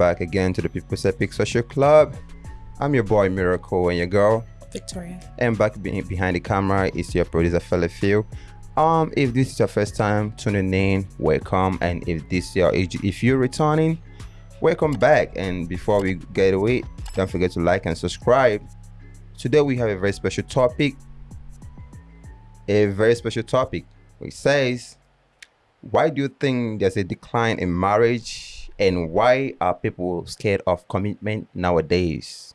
back again to the People's Epic Social Club. I'm your boy Miracle and your girl Victoria. And back be- behind the camera is your producer Fella Phil. Um, if this is your first time tuning in, welcome. And if this your if you're returning, welcome back. And before we get away, don't forget to like and subscribe. Today we have a very special topic. A very special topic which says why do you think there's a decline in marriage and why are people scared of commitment nowadays?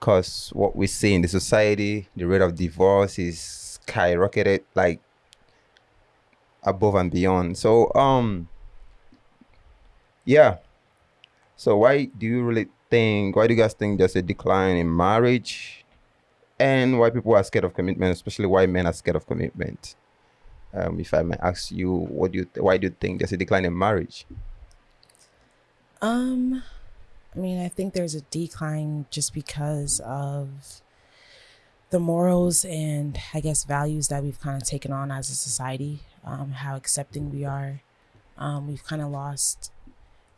Because what we see in the society the rate of divorce is skyrocketed like above and beyond. So um yeah. So why do you really think why do you guys think there's a decline in marriage? And why people are scared of commitment especially why men are scared of commitment? Um, if I may ask you, what do you why do you think there's a decline in marriage? Um, I mean, I think there's a decline just because of the morals and I guess values that we've kind of taken on as a society. Um, how accepting we are. Um, we've kind of lost,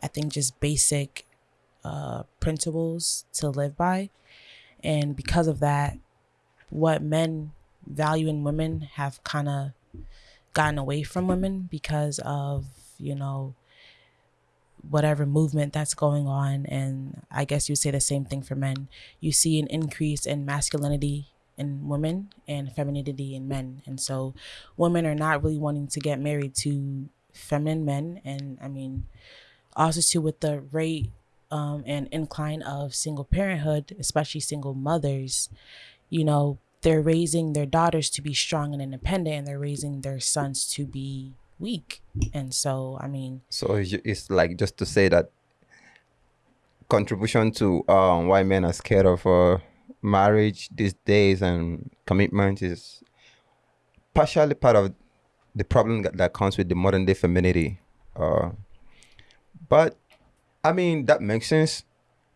I think, just basic uh, principles to live by, and because of that, what men value in women have kind of gotten away from women because of, you know, whatever movement that's going on. And I guess you say the same thing for men. You see an increase in masculinity in women and femininity in men. And so women are not really wanting to get married to feminine men. And I mean, also too with the rate um, and incline of single parenthood, especially single mothers, you know, they're raising their daughters to be strong and independent and they're raising their sons to be weak and so i mean so it's like just to say that contribution to um, why men are scared of uh, marriage these days and commitment is partially part of the problem that, that comes with the modern day femininity uh, but i mean that makes sense.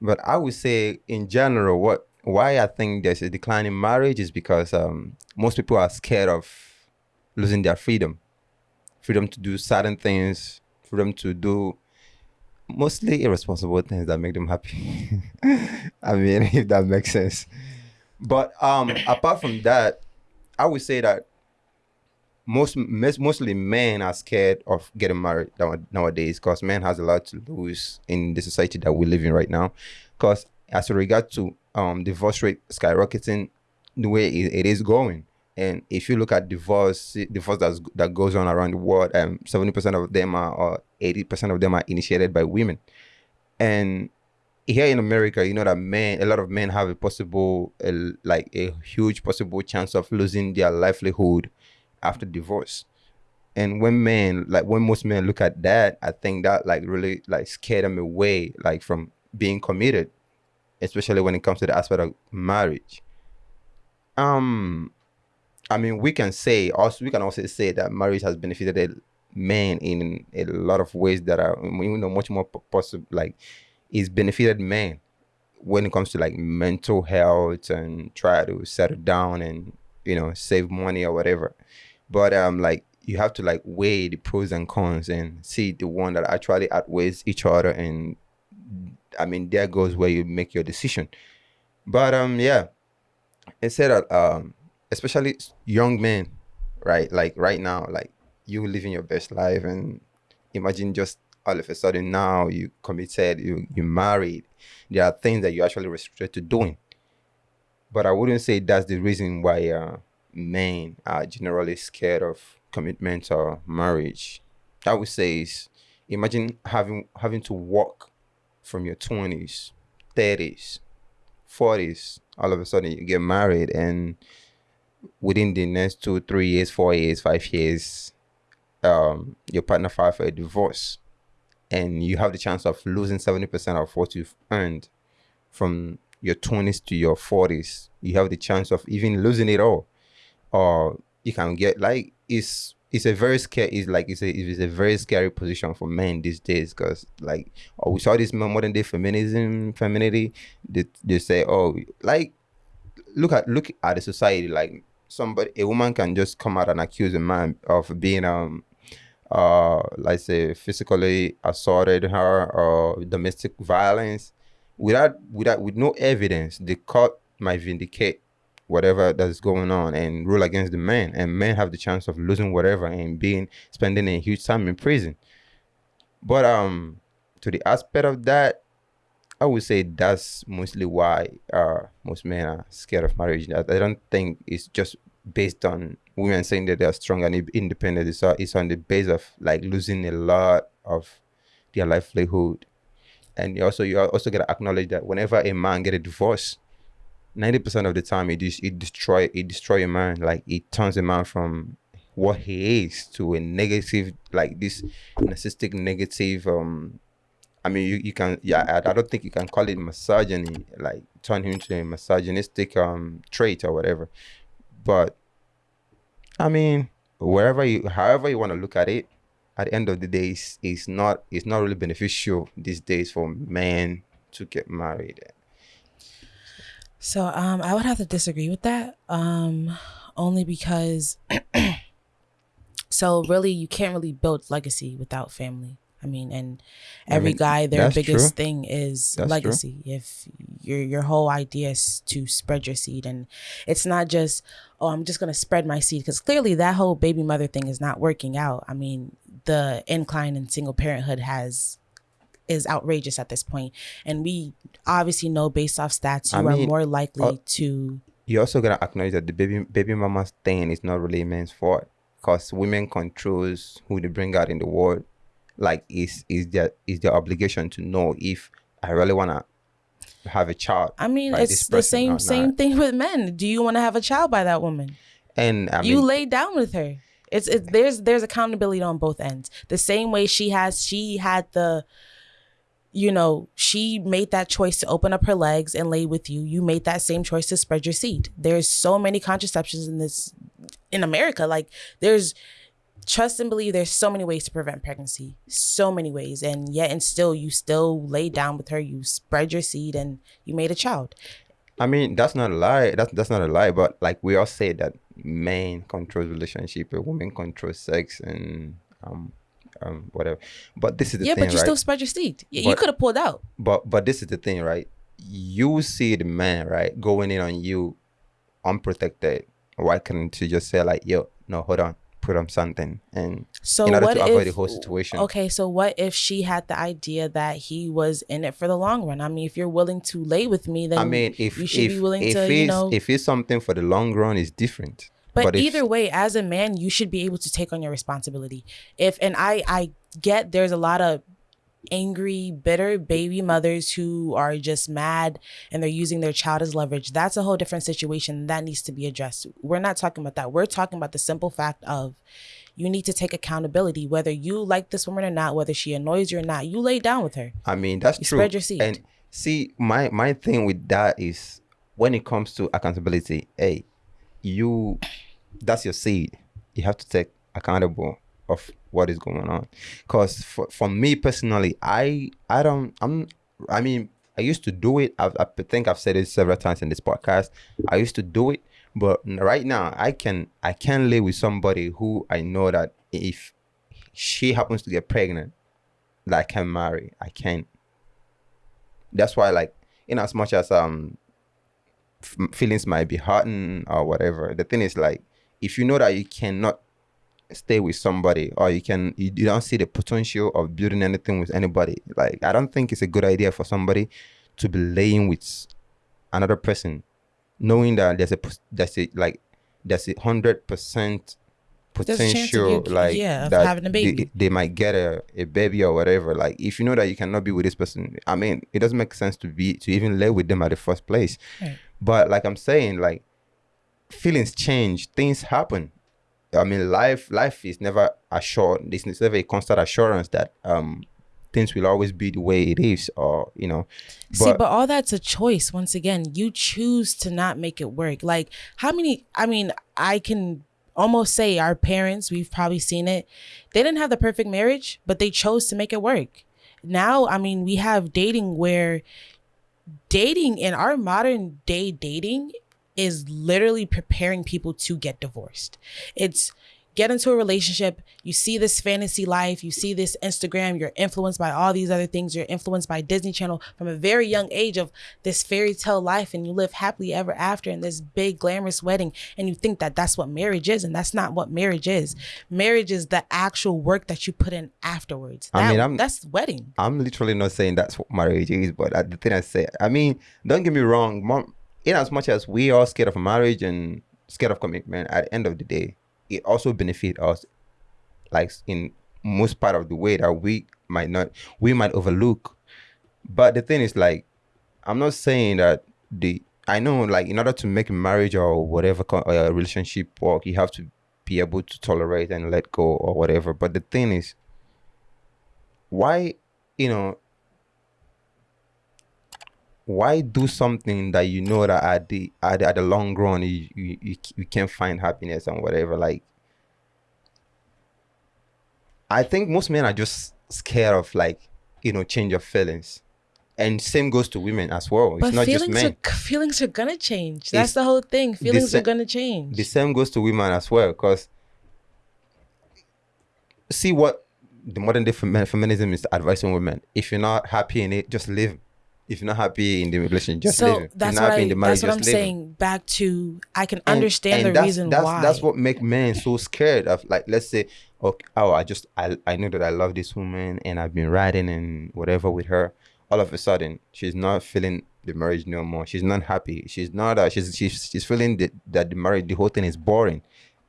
But i would say in general what why I think there's a decline in marriage is because um, most people are scared of losing their freedom, freedom to do certain things, freedom to do mostly irresponsible things that make them happy. I mean, if that makes sense. But um, apart from that, I would say that most mostly men are scared of getting married nowadays because men has a lot to lose in the society that we live in right now. Because as regard to um, divorce rate skyrocketing the way it, it is going. And if you look at divorce, divorce that's, that goes on around the world, um, 70% of them are, or 80% of them are initiated by women. And here in America, you know that men, a lot of men have a possible, a, like a huge possible chance of losing their livelihood after divorce. And when men, like when most men look at that, I think that like really like scare them away, like from being committed especially when it comes to the aspect of marriage. Um, I mean, we can say also we can also say that marriage has benefited men in a lot of ways that are you know much more possible. Like, it's benefited men when it comes to like mental health and try to settle down and you know save money or whatever. But um, like you have to like weigh the pros and cons and see the one that actually outweighs each other and I mean, there goes where you make your decision. But um, yeah, it said that um, especially young men, right? Like right now, like you living your best life, and imagine just all of a sudden now you committed, you you married. There are things that you actually restricted to doing. But I wouldn't say that's the reason why uh, men are generally scared of commitment or marriage. I would say is imagine having having to walk from your 20s, 30s, 40s, all of a sudden you get married and within the next two, three years, four years, five years, um, your partner filed for a divorce and you have the chance of losing 70% of what you've earned from your 20s to your 40s. You have the chance of even losing it all. Or you can get like it's it's a very scary it's like it's a it's a very scary position for men these days because like oh we saw this modern day feminism femininity they, they say oh like look at look at the society like somebody a woman can just come out and accuse a man of being um uh, let's say physically assaulted her or domestic violence, without without with no evidence, the court might vindicate whatever that's going on and rule against the man, and men have the chance of losing whatever and being spending a huge time in prison. But um, to the aspect of that, I would say that's mostly why uh, most men are scared of marriage. I, I don't think it's just based on women saying that they're strong and independent. It's, it's on the base of like losing a lot of their livelihood. And you also you also gotta acknowledge that whenever a man get a divorce, ninety percent of the time it it destroy it destroy a man. Like it turns a man from what he is to a negative like this narcissistic negative um I mean, you, you can, yeah, I, I don't think you can call it misogyny, like turn him into a misogynistic um trait or whatever. But I mean, wherever you, however you want to look at it, at the end of the day, it's, it's not, it's not really beneficial these days for men to get married. So um, I would have to disagree with that, um, only because. so really, you can't really build legacy without family. I mean, and every I mean, guy, their biggest true. thing is that's legacy. True. If your your whole idea is to spread your seed, and it's not just oh, I'm just gonna spread my seed, because clearly that whole baby mother thing is not working out. I mean, the incline in single parenthood has is outrageous at this point, and we obviously know based off stats you I mean, are more likely uh, to. You also gotta acknowledge that the baby baby mama thing is not really men's fault, because women controls who they bring out in the world like is is their is their obligation to know if I really wanna have a child. I mean, it's the same same thing with men. Do you want to have a child by that woman? And I mean, you lay down with her. It's it's there's there's accountability on both ends. The same way she has she had the you know, she made that choice to open up her legs and lay with you. You made that same choice to spread your seed. There's so many contraceptions in this in America. Like there's trust and believe there's so many ways to prevent pregnancy. So many ways. And yet and still you still lay down with her. You spread your seed and you made a child. I mean that's not a lie. That's that's not a lie. But like we all say that men control relationship and women control sex and um um whatever. But this is the yeah thing, but you right? still spread your seed. But, you could have pulled out. but but this is the thing right? You see the man right going in on you unprotected. Why couldn't you just say like yo no hold on put on something and so in order to avoid the whole situation. Okay, so what if she had the idea that he was in it for the long run? I mean, if you're willing to lay with me, then I mean, if you should if, be willing if to, you know, if it's something for the long run, it's different. But, but either if, way, as a man, you should be able to take on your responsibility. If and I I get there's a lot of angry, bitter baby mothers who are just mad and they're using their child as leverage. That's a whole different situation that needs to be addressed. We're not talking about that. We're talking about the simple fact of you need to take accountability, whether you like this woman or not, whether she annoys you or not. You lay down with her. I mean, that's you true. Spread your seed. And see, my my thing with that is when it comes to accountability, hey, you that's your seed. You have to take accountable of what is going on. Because for, for me personally i i don't i'm i mean i used to do it. I've, i think i've said it several times in this podcast. I used to do it but right now i can i can live with somebody who i know that if she happens to get pregnant that i can marry. I can't. That's why like in as much as um feelings might be hurting or whatever the thing is like if you know that you cannot stay with somebody or you can you, you don't see the potential of building anything with anybody like i don't think it's a good idea for somebody to be laying with another person knowing that there's a there's a like there's a hundred percent potential you, like yeah, that having a baby. They, they, might get a, a baby or whatever like if you know that you cannot be with this person i mean it doesn't make sense to be to even lay with them at the first place right. but like i'm saying like feelings change things happen I mean, life life is never assured. It's never a constant assurance that um things will always be the way it is, or you know. But, See, but all that's a choice. Once again, you choose to not make it work. Like how many? I mean, I can almost say our parents. We've probably seen it. They didn't have the perfect marriage, but they chose to make it work. Now, I mean, we have dating where dating in our modern day dating is literally preparing people to get divorced. It's get into a relationship, you see this fantasy life, you see this Instagram, you're influenced by all these other things, you're influenced by Disney Channel from a very young age of this fairy tale life, and you live happily ever after in this big glamorous wedding, and you think that that's what marriage is, and that's not what marriage is. Marriage is the actual work that you put in afterwards. I mean, I'm- that's wedding. I'm literally not saying that's what marriage is, but uh, the thing I say, I mean, don't get me wrong. Mom, in as much as we are scared of marriage and scared of commitment, at the end of the day, it also benefit us, like in most part of the way that we might not, we might overlook. But the thing is, like, I'm not saying that the I know, like, in order to make marriage or whatever uh, relationship work, you have to be able to tolerate and let go or whatever. But the thing is, why you know why do something that you know that at the at, the- at the long run you, you you can't find happiness and whatever like i think most men are just scared of like you know change of feelings and same goes to women as well it's But not just feelings men are feelings are gonna change. That's It's the whole thing. Feelings are gonna change. the same goes to women as well because see what the modern day femi- feminism is advising women if you're not happy in it just live if you're not happy in the relationship just so if that's you're what not happy I, in the marriage that's what I'm saying. Back to I can And- understand and the that's, reason that's, why. That's what make men so scared of like let's say okay oh I just I, I know that I love this woman and I've been riding and whatever with her. All of a sudden she's not feeling the marriage no more. She's not happy. She's not uh, she's she's she's feeling that, that the marriage the whole thing is boring.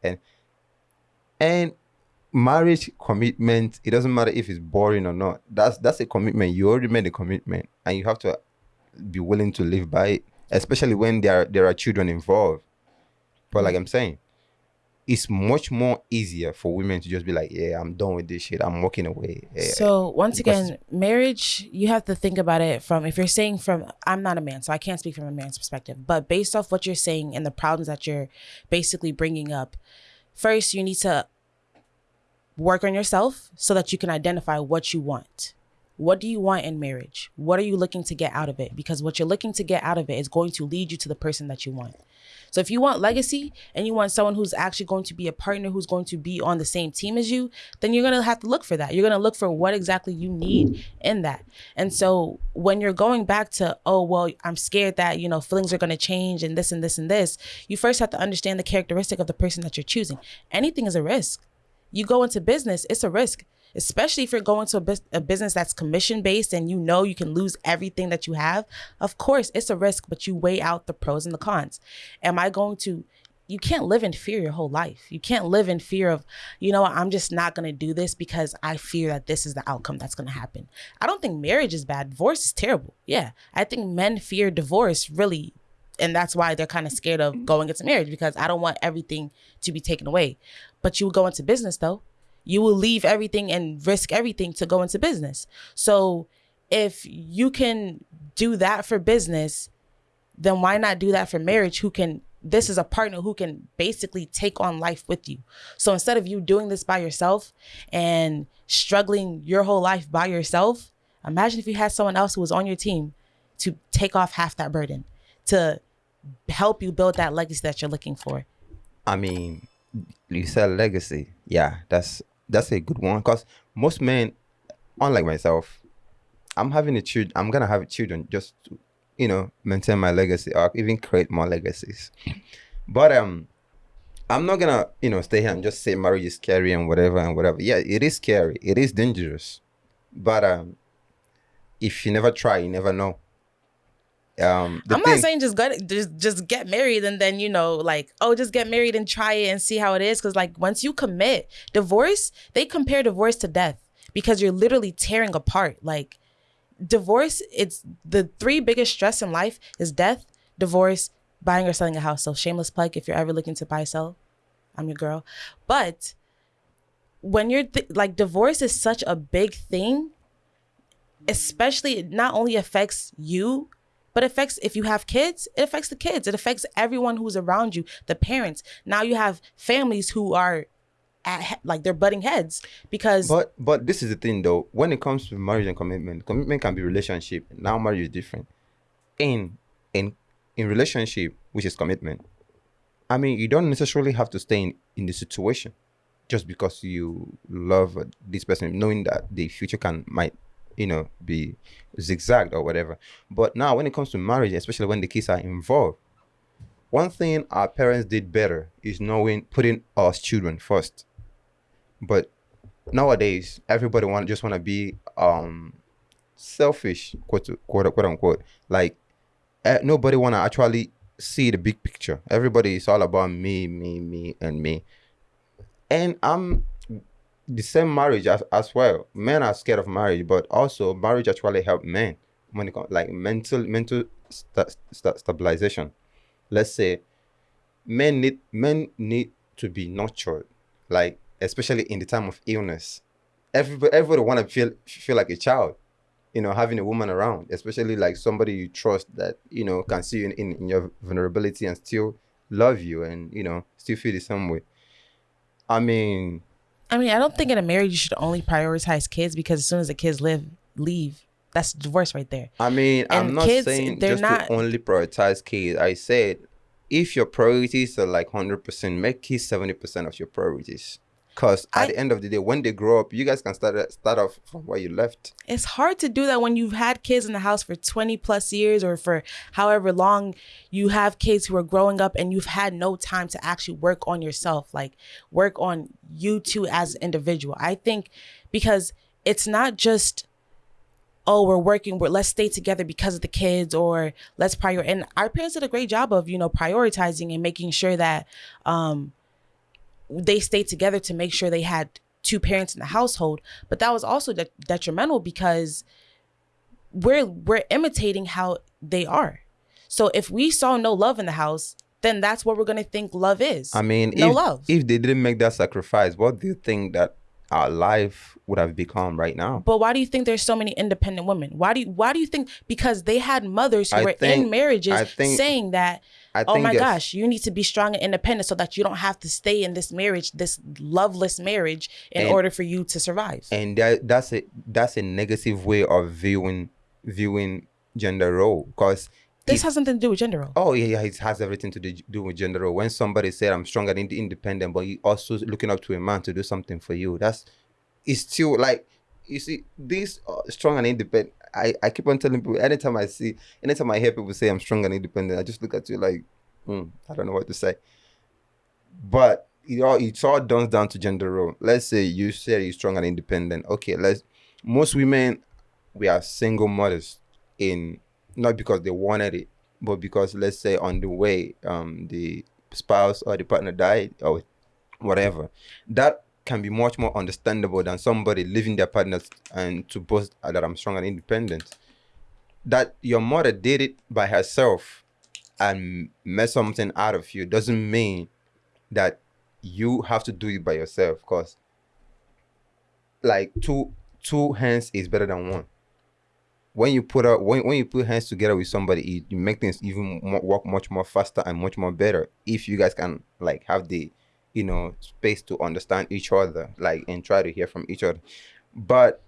And and marriage commitment it doesn't matter if it's boring or not. That's that's a commitment. You already made a commitment and you have to be willing to live by it especially when there are there are children involved. But like i'm saying it's much more easier for women to just be like yeah i'm done with this shit. I'm walking away. Yeah. So once because- again, marriage, you have to think about it from if you're saying from I'm not a man, so I can't speak from a man's perspective, but based off what you're saying and the problems that you're basically bringing up, first you need to work on yourself so that you can identify what you want. What do you want in marriage? What are you looking to get out of it? Because what you're looking to get out of it is going to lead you to the person that you want. So if you want legacy and you want someone who's actually going to be a partner who's going to be on the same team as you, then you're going to have to look for that. You're going to look for what exactly you need in that. And so when you're going back to, oh, well, I'm scared that, you know, feelings are going to change and this and this and this, you first have to understand the characteristic of the person that you're choosing. Anything is a risk. You go into business, it's a risk, especially if you're going to a, bus- a business that's commission based and you know you can lose everything that you have. Of course, it's a risk, but you weigh out the pros and the cons. Am I going to? You can't live in fear your whole life. You can't live in fear of, you know, what, I'm just not going to do this because I fear that this is the outcome that's going to happen. I don't think marriage is bad. Divorce is terrible. Yeah. I think men fear divorce really and that's why they're kind of scared of mm-hmm. going into marriage because I don't want everything to be taken away. But you will go into business though. You will leave everything and risk everything to go into business. So if you can do that for business, then why not do that for marriage? Who can this is a partner who can basically take on life with you. So instead of you doing this by yourself and struggling your whole life by yourself, imagine if you had someone else who was on your team to take off half that burden, to help you build that legacy that you're looking for. I mean, you said legacy. Yeah, that's that's a good one. Cause most men, unlike myself, I'm having a child. I'm gonna have children just to, you know, maintain my legacy or even create more legacies. But um, I'm not gonna you know stay here and just say marriage is scary and whatever and whatever. Yeah, it is scary. It is dangerous. But um, if you never try, you never know. Um, the I'm thing- not saying just get just just get married and then you know like oh just get married and try it and see how it is. Because like once you commit divorce they compare divorce to death because you're literally tearing apart. Like divorce it's the three biggest stress in life is death divorce buying or selling a house. So shameless plug if you're ever looking to buy sell I'm your girl. But when you're like divorce is such a big thing especially it not only affects you but it affects if you have kids it affects the kids it affects everyone who's around you the parents now you have families who are at like they're butting heads because But but this is the thing though. When it comes to marriage and commitment, commitment can be relationship. Now marriage is different. In in in relationship, which is commitment. I mean, you don't necessarily have to stay in, in the situation. just because you love uh, this person, knowing that the future can might you know be zigzagged or whatever. But now when it comes to marriage, especially when the kids are involved, one thing our parents did better is knowing putting us children first. But nowadays, everybody want just want to be um selfish, quote quote quote unquote. Like uh, nobody want to actually see the big picture. Everybody is all about me, me, me, and me. And I'm the same marriage as, as well. Men are scared of marriage, but also marriage actually help men when it comes like mental mental st- st- stabilization. Let's say men need men need to be nurtured, like especially in the time of illness. Everybody everybody want to feel feel like a child you know, having a woman around, especially like somebody you trust that, you know, can see you in, in, in, your vulnerability and still love you and, you know, still feel the same way. I mean I mean, I don't think in a marriage you should only prioritize kids because as soon as the kids live leave, that's divorce right there. I mean, and I'm not kids, saying just not... to only prioritize kids. I said if your priorities are like hundred percent, make kids seventy percent of your priorities. Because at I, the end of the day, when they grow up, you guys can start start off from where you left. It's hard to do that when you've had kids in the house for 20 plus years or for however long you have kids who are growing up and you've had no time to actually work on yourself, like work on you two as an individual. I think because it's not just oh we're working we're let's stay together because of the kids or let's prior and our parents did a great job of you know prioritizing and making sure that um they stayed together to make sure they had two parents in the household but that was also de- detrimental because we're we're imitating how they are so if we saw no love in the house then that's what we're going to think love is i mean no if, love if they didn't make that sacrifice what do you think that our life would have become right now. But why do you think there's so many independent women? Why do you why do you think because they had mothers who I were think, in marriages think, saying that oh my gosh, you need to be strong and independent so that you don't have to stay in this marriage, this loveless marriage in and, order for you to survive. And that that's a that's a negative way of viewing viewing gender role because this has something to do with gender role. Oh yeah, yeah, it has everything to do with gender role. When somebody said I'm strong and independent, but you also looking up to a man to do something for you, that's it's still like you see this uh, strong and independent. I I keep on telling people anytime I see, anytime I hear people say I'm strong and independent, I just look at you like, hmm, I don't know what to say. But it all it's all done down to gender role. Let's say you say you're strong and independent. Okay, let's most women we are single mothers in not because they wanted it, but because let's say on the way um, the spouse or the partner died or whatever, that can be much more understandable than somebody leaving their partners and to boast that I'm strong and independent. That your mother did it by herself and made something out of you doesn't mean that you have to do it by yourself because like two two hands is better than one when you put out when, when you put hands together with somebody you, you make things even more, work much more faster and much more better if you guys can like have the you know space to understand each other like and try to hear from each other but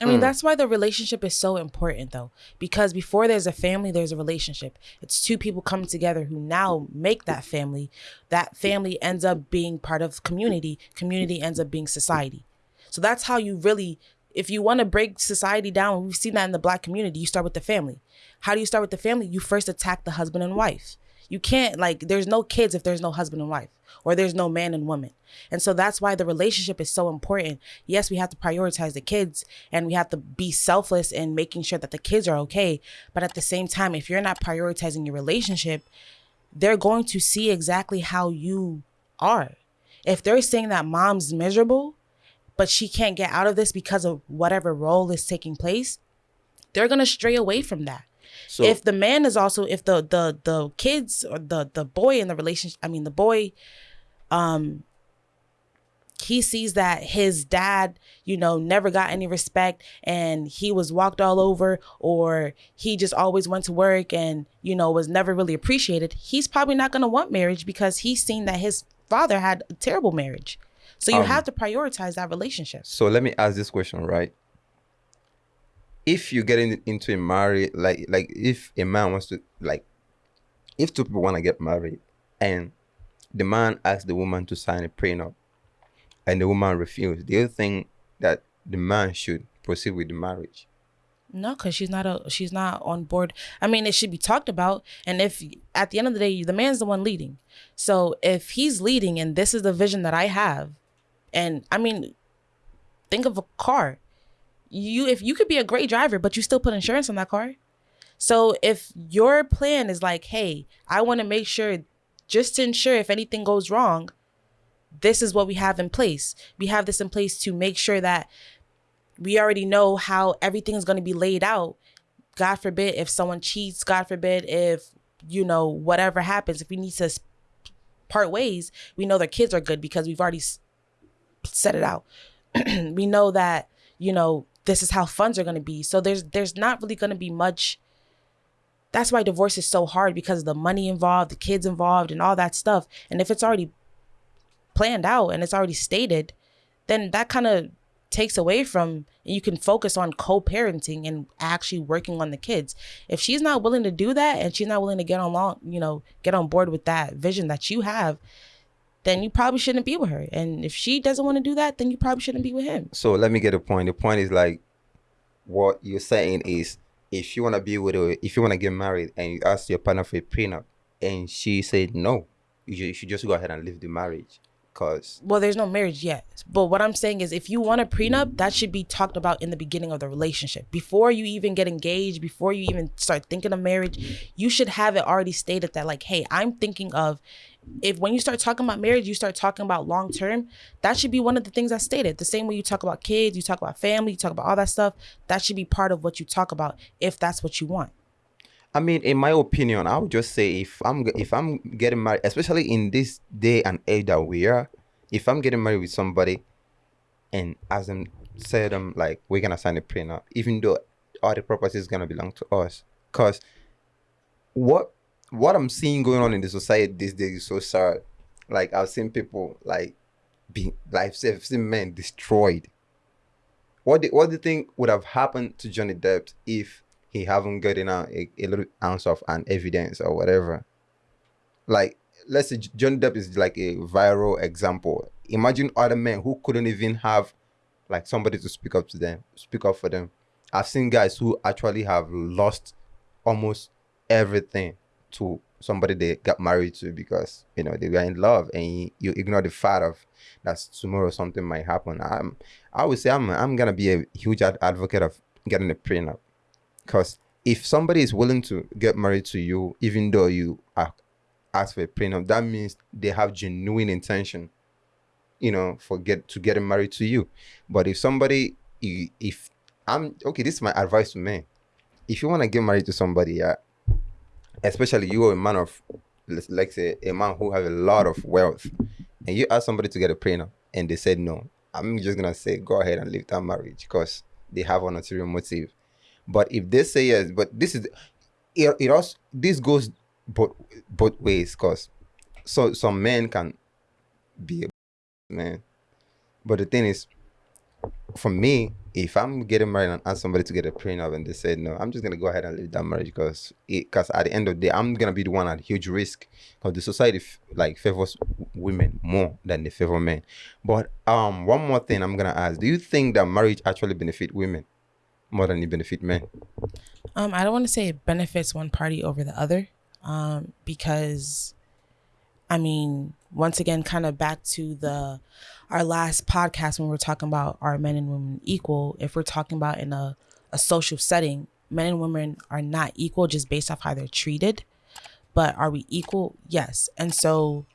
I mean, mm. that's why the relationship is so important, though, because before there's a family, there's a relationship. It's two people coming together who now make that family. That family ends up being part of community. Community ends up being society. So that's how you really if you want to break society down, we've seen that in the black community, you start with the family. How do you start with the family? You first attack the husband and wife. You can't like there's no kids if there's no husband and wife or there's no man and woman. And so that's why the relationship is so important. Yes, we have to prioritize the kids and we have to be selfless in making sure that the kids are okay, but at the same time if you're not prioritizing your relationship, they're going to see exactly how you are. If they're saying that mom's miserable, but she can't get out of this because of whatever role is taking place, they're gonna stray away from that. So if the man is also if the the the kids or the the boy in the relationship, I mean the boy, um, he sees that his dad, you know, never got any respect and he was walked all over or he just always went to work and, you know, was never really appreciated, he's probably not going to want marriage because he's seen that his father had a terrible marriage. So you um, have to prioritize that relationship. So let me ask this question, right? If you get in, into a marriage, like like if a man wants to like, if two people want to get married, and the man asks the woman to sign a prenup and the woman refused, do you think that the man should proceed with the marriage? No, because she's not a she's not on board. I mean, it should be talked about. And if at the end of the day, the man's the one leading. So if he's leading and this is the vision that I have, and I mean, think of a car. You if you could be a great driver, but you still put insurance on that car. So if your plan is like, hey, I want to make sure just to ensure if anything goes wrong, this is what we have in place. We have this in place to make sure that we already know how everything is going to be laid out. God forbid if someone cheats, God forbid if, you know, whatever happens, if we need to part ways, we know their kids are good because we've already set it out. we know that, you know, this is how funds are going to be. So there's there's not really going to be much that's why divorce is so hard because of the money involved, the kids involved and all that stuff. And if it's already planned out and it's already stated, then that kind of takes away from you can focus on co-parenting and actually working on the kids if she's not willing to do that and she's not willing to get along you know get on board with that vision that you have then you probably shouldn't be with her and if she doesn't want to do that then you probably shouldn't be with him so let me get a point the point is like what you're saying is if you want to be with her if you want to get married and you ask your partner for a prenup and she said no you should just go ahead and leave the marriage Cause well, there's no marriage yet. But what I'm saying is, if you want a prenup, that should be talked about in the beginning of the relationship. Before you even get engaged, before you even start thinking of marriage, you should have it already stated that, like, hey, I'm thinking of. If when you start talking about marriage, you start talking about long term, that should be one of the things I stated. The same way you talk about kids, you talk about family, you talk about all that stuff. That should be part of what you talk about if that's what you want. I mean, in my opinion, I would just say if I'm if I'm getting married, especially in this day and age that we are, if I'm getting married with somebody, and as I'm said, I'm like we're gonna sign a prenup, even though all the property is gonna belong to us, cause what what I'm seeing going on in the society these days is so sad. Like I've seen people like being like I've seen men destroyed. What do, what do you think would have happened to Johnny Depp if he haven't gotten a, a, a little ounce of an evidence or whatever. Like, let's say Johnny Depp is like a viral example. Imagine other men who couldn't even have like somebody to speak up to them, speak up for them. I've seen guys who actually have lost almost everything to somebody they got married to because you know they were in love and you, ignore the fact of that tomorrow something might happen. I'm I would say I'm I'm gonna be a huge advocate of getting a prenup because if somebody is willing to get married to you, even though you ask for a prenup, that means they have genuine intention, you know, for get to getting married to you. But if somebody, if I'm okay, this is my advice to men. If you want to get married to somebody, yeah, especially you are a man of, let's like say, a man who has a lot of wealth, and you ask somebody to get a prenup, and they said no, I'm just gonna say go ahead and leave that marriage because they have an ulterior motive but if they say yes, but this is it, it also this goes both both ways because so some men can be a man. But the thing is, for me, if I'm getting married and ask somebody to get a prenup and they said no, I'm just gonna go ahead and leave that marriage because because at the end of the day, I'm gonna be the one at huge risk because the society like favors women more than they favor men. But um, one more thing I'm gonna ask: Do you think that marriage actually benefit women? more than it benefit men? Um, I don't want to say it benefits one party over the other, um, because, I mean, once again, kind of back to the our last podcast when we are talking about are men and women equal. If we're talking about in a a social setting, men and women are not equal just based off how they're treated. But are we equal? Yes. And so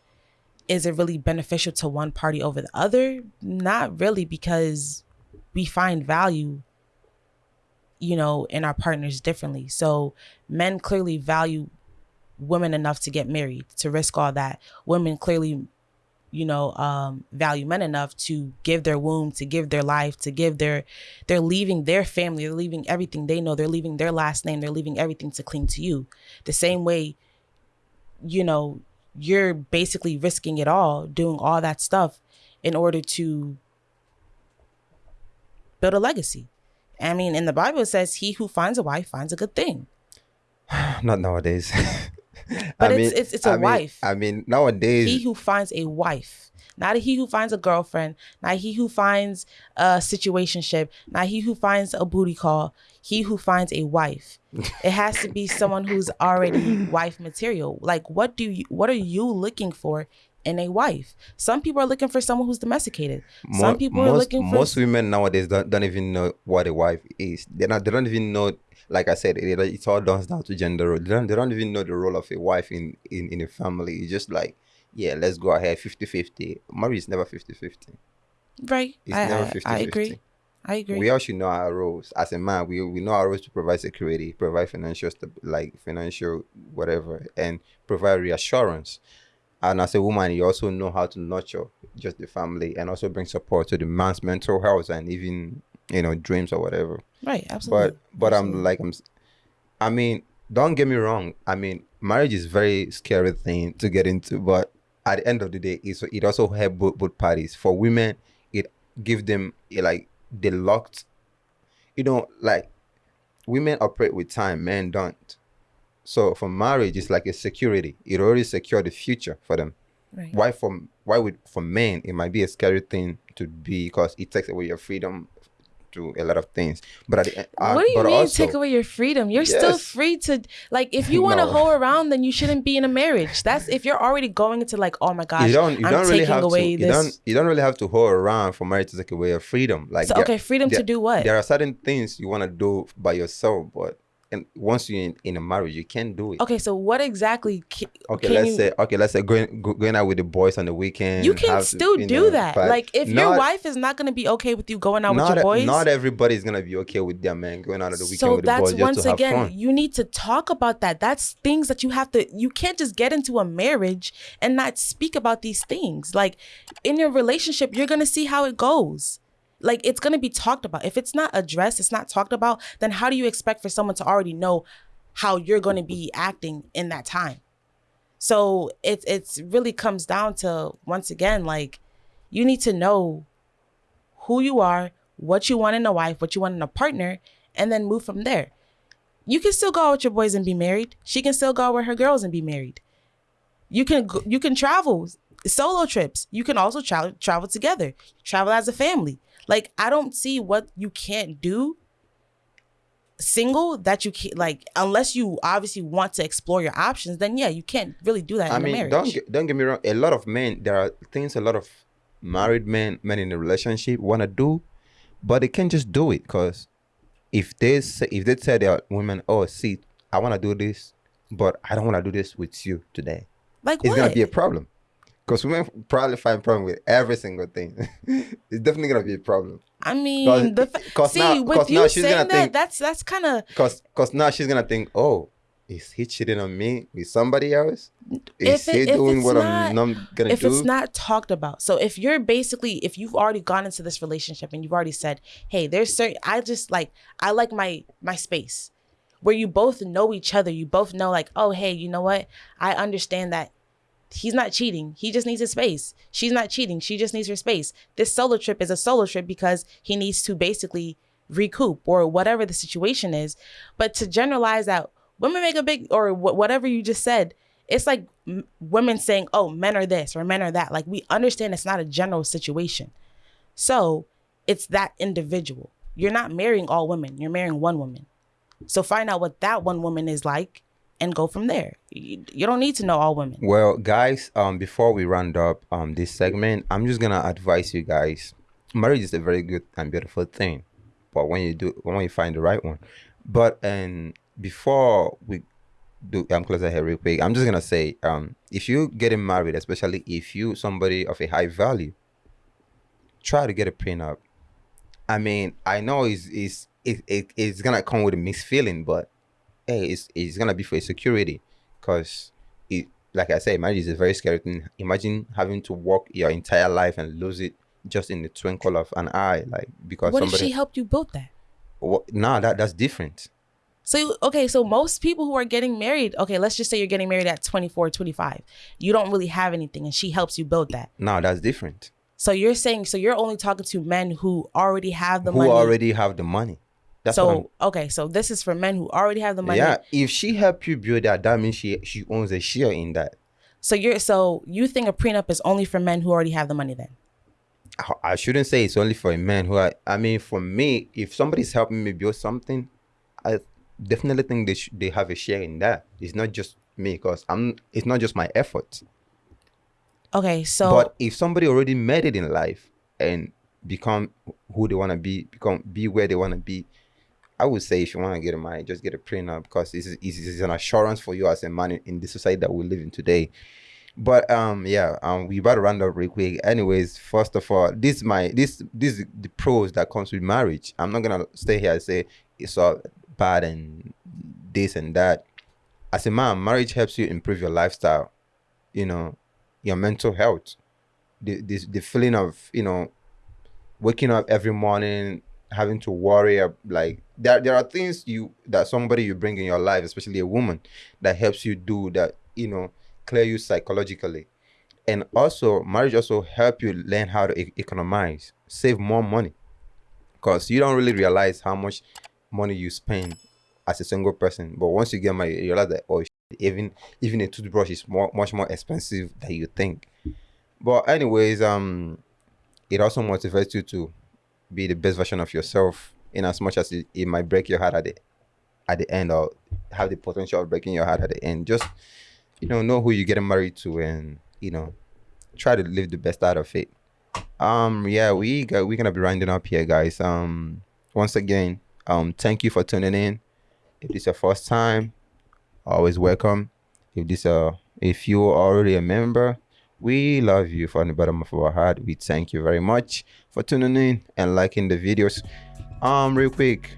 is it really beneficial to one party over the other? Not really, because we find value you know, in our partners differently. So men clearly value women enough to get married, to risk all that. Women clearly, you know, um, value men enough to give their womb, to give their life, to give their, they're leaving their family, they're leaving everything they know, they're leaving their last name, they're leaving everything to cling to you. The same way, you know, you're basically risking it all, doing all that stuff in order to build a legacy. I mean, in the Bible it says, "He who finds a wife finds a good thing." Not nowadays. But I it's- mean- it's- it's a I mean- wife. I mean, nowadays, he who finds a wife. Not he who finds a girlfriend. Not he who finds a situationship. Not he who finds a booty call. He who finds a wife. It has to be someone who's already wife material. Like what do you what are you looking for in a wife? Some people are looking for someone who's domesticated. Some people are most, looking for most women nowadays don't, don't even know what a wife is. They not they don't even know. Like I said, it, it's all done down to gender. role. They don't, they don't even know the role of a wife in, in, in a family. It's just like, yeah, let's go ahead 50-50. Marriage is never 50-50. right It's I, never I, 50-50. I agree i agree We all should know our roles. As a man, we, we know our roles to provide security, provide financial like financial whatever, and provide reassurance. And as a woman, you also know how to nurture just the family and also bring support to the man's mental health and even you know dreams or whatever. Right absolutely But but I'm like I'm, I mean, don't get me wrong. I mean, marriage is very scary thing to get into, but at the end of the day, it's, it also help both, both parties. For women, it give them eh, like the locked. You know, like women operate with time, men don't. So for marriage, it's like a security. It already secure the future for them. right. Why for why would for men it might be a scary thing to be because it takes away your freedom to a lot of things. But at the end, uh, what do you mean also, take away your freedom? You're still free to like if you want to No. hoe around, then you shouldn't be in a marriage. That's if you're already going into like, oh my gosh, you don't you I'm don't really taking have away to you this. don't you don't really have to hold around for marriage to take away your freedom. Like so there- okay, freedom to do what? there are certain things you want to do by yourself, but and once you're in, in a marriage, you can't do it. Okay, so what exactly? Okay, can let's you, say okay, let's say going going out with the boys on the weekend. you can to, still you do know, that. Like if your wife is not going to be okay with you going out with not your boys, not everybody's gonna be okay with their man going out on the weekend so with the that's boys just once to again fun. you need to talk about that that's things that you have to you can't just get into a marriage and not speak about these things like in your relationship you're gonna see how it goes like it's gonna be talked about if it's not addressed it's not talked about then how do you expect for someone to already know how you're gonna be acting in that time so it it's really comes down to once again like you need to know who you are, what you want in a wife, what you want in a partner, and then move from there. You can still go out with your boys and be married. She can still go out with her girls and be married. You can you can travel solo trips. You can also travel travel together. Travel as a family. Like I don't see what you can't do single that you can't like unless you obviously want to explore your options then yeah you can't really do that I in a mean, marriage don't get, don't get me wrong. A lot of men, there are things a lot of married men, men in a relationship want to do, but they can't just do it because if they say, if they tell their women, "Oh, see, I want to do this, but I don't want to do this with you today," like it's what gonna be a problem. Because women probably find problem with every single thing. it's definitely gonna be a problem. I mean, the fa- 'cause see now- with 'cause you now she's saying gonna that, think- that's that's kind of Cause, cause now she's gonna think, oh, is he cheating on me with somebody else? Is it- he doing what not- I'm not gonna if do? If it's not talked about. So if you're basically if you've already gone into this relationship and you've already said, "Hey, there's certain I just like I like my my space." Where you both know each other, you both know like, "Oh, hey, you know what? I understand that he's not cheating. He just needs his space. She's not cheating. She just needs her space. This solo trip is a solo trip because he needs to basically recoup or whatever the situation is. But to generalize that women make a big or wh- whatever you just said, it's like m- women saying, "Oh, men are this or men are that." Like we understand it's not a general situation. So, it's that individual. You're not marrying all women. You're marrying one woman. So find out what that one woman is like and go from there. You, you don't need to know all women. Well, guys, um, before we round up um this segment, I'm just gonna advise you guys. Marriage is a very good and beautiful thing, but when you do, when you find the right one. But and before we do, I'm closer here real quick. I'm just gonna say, um, if you getting married, especially if you somebody of a high value, try to get a prenup. I mean, I know it's it's it, it, it's gonna come with a mixed feeling, but hey, it's it's gonna be for security, cause it like I said, marriage is a very scary thing. Imagine having to work your entire life and lose it just in the twinkle of an eye, like because What if she helped you build that? What, nah, that that's different. So okay, so most people who are getting married, okay, let's just say you're getting married at 24, 25. You don't really have anything and she helps you build that. No, that's different. So you're saying so you're only talking to men who already have the Who money. Who already have the money. That's so okay, so this is for men who already have the money. Yeah, if she help you build that, that means she she owns a share in that. So you're so you think a prenup is only for men who already have the money then? I- I shouldn't say it's only for a man who I, I mean for me if somebody's helping me build something I definitely think they they have a share in that it's not just me because I'm it's not just my effort Okay, so but if somebody already made it in life and become who they want to be become be where they want to be I would say if you want to get a married just get a prenup because it's, it's, it's an assurance for you as a man in, the society that we live in today. But um yeah um we about to round up real quick. Anyways first of all this is my this this is the pros that comes with marriage. I'm not gonna stay here and say it's all bad and this and that. As a man marriage helps you improve your lifestyle you know your mental health. The this the feeling of you know waking up every morning having to worry like there, there are things you that somebody you bring in your life especially a woman that helps you do that you know clear you psychologically. And also marriage also help you learn how to e- economize save more money. Because you don't really realize how much money you spend as a single person. But once you get married you realize that oh even even a toothbrush is more much more expensive than you think. But anyways um it also motivates you to be the best version of yourself in as much as it, it might break your heart at the at the end or have the potential of breaking your heart at the end. Just you know know who you're getting married to and you know try to live the best out of it. Um yeah we got we're gonna be rounding up here guys. Um once again um thank you for tuning in. If this is your first time always welcome. If this uh if you already a member we love you from the bottom of our heart. We thank you very much for tuning in and liking the videos um real quick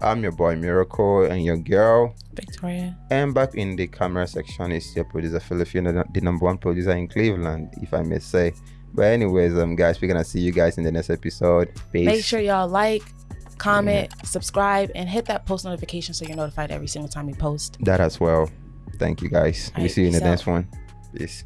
i'm your boy miracle and your girl Victoria. and back in the camera section is your producer Filipino, the number one producer in Cleveland, if I may say. But anyways, um, guys, we're gonna see you guys in the next episode. Peace. Make sure y'all like, comment, subscribe, and hit that post notification so you're notified every single time we post. that as well. Thank you, guys. we see you in the out. next one. Peace.